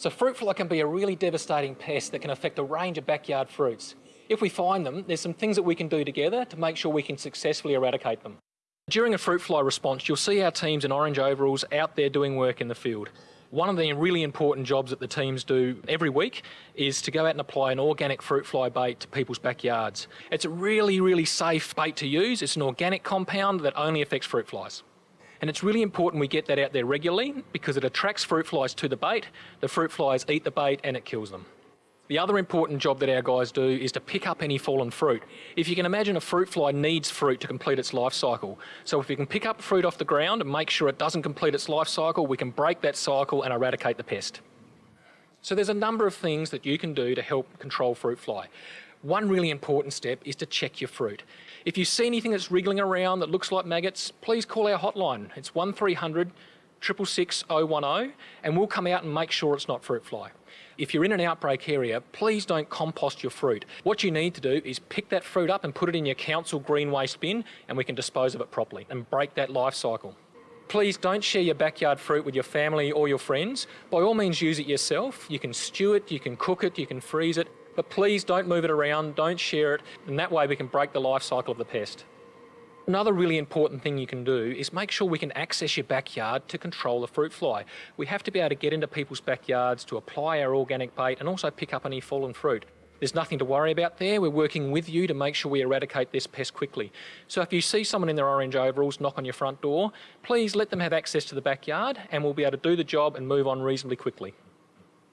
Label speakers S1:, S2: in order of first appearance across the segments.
S1: So fruit fly can be a really devastating pest that can affect a range of backyard fruits. If we find them, there's some things that we can do together to make sure we can successfully eradicate them. During a fruit fly response, you'll see our teams in orange overalls out there doing work in the field. One of the really important jobs that the teams do every week is to go out and apply an organic fruit fly bait to people's backyards. It's a really, really safe bait to use. It's an organic compound that only affects fruit flies. And it's really important we get that out there regularly because it attracts fruit flies to the bait, the fruit flies eat the bait and it kills them. The other important job that our guys do is to pick up any fallen fruit. If you can imagine a fruit fly needs fruit to complete its life cycle. So if we can pick up fruit off the ground and make sure it doesn't complete its life cycle, we can break that cycle and eradicate the pest. So there's a number of things that you can do to help control fruit fly. One really important step is to check your fruit. If you see anything that's wriggling around that looks like maggots, please call our hotline. It's 1300 666 and we'll come out and make sure it's not fruit fly. If you're in an outbreak area, please don't compost your fruit. What you need to do is pick that fruit up and put it in your council green waste bin and we can dispose of it properly and break that life cycle. Please don't share your backyard fruit with your family or your friends. By all means use it yourself. You can stew it, you can cook it, you can freeze it, but please don't move it around, don't share it, and that way we can break the life cycle of the pest. Another really important thing you can do is make sure we can access your backyard to control the fruit fly. We have to be able to get into people's backyards to apply our organic bait and also pick up any fallen fruit. There's nothing to worry about there. We're working with you to make sure we eradicate this pest quickly. So if you see someone in their orange overalls knock on your front door, please let them have access to the backyard and we'll be able to do the job and move on reasonably quickly.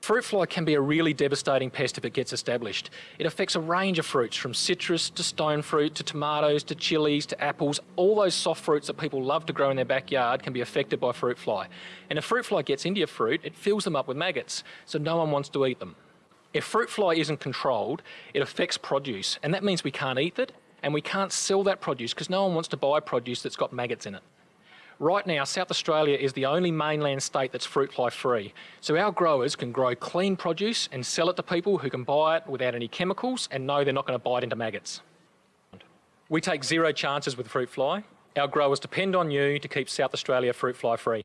S1: Fruit fly can be a really devastating pest if it gets established. It affects a range of fruits from citrus to stone fruit to tomatoes to chilies to apples. All those soft fruits that people love to grow in their backyard can be affected by fruit fly. And if fruit fly gets into your fruit, it fills them up with maggots, so no one wants to eat them. If fruit fly isn't controlled, it affects produce, and that means we can't eat it and we can't sell that produce because no one wants to buy produce that's got maggots in it. Right now, South Australia is the only mainland state that's fruit fly free. So our growers can grow clean produce and sell it to people who can buy it without any chemicals and know they're not going to bite into maggots. We take zero chances with fruit fly. Our growers depend on you to keep South Australia fruit fly free.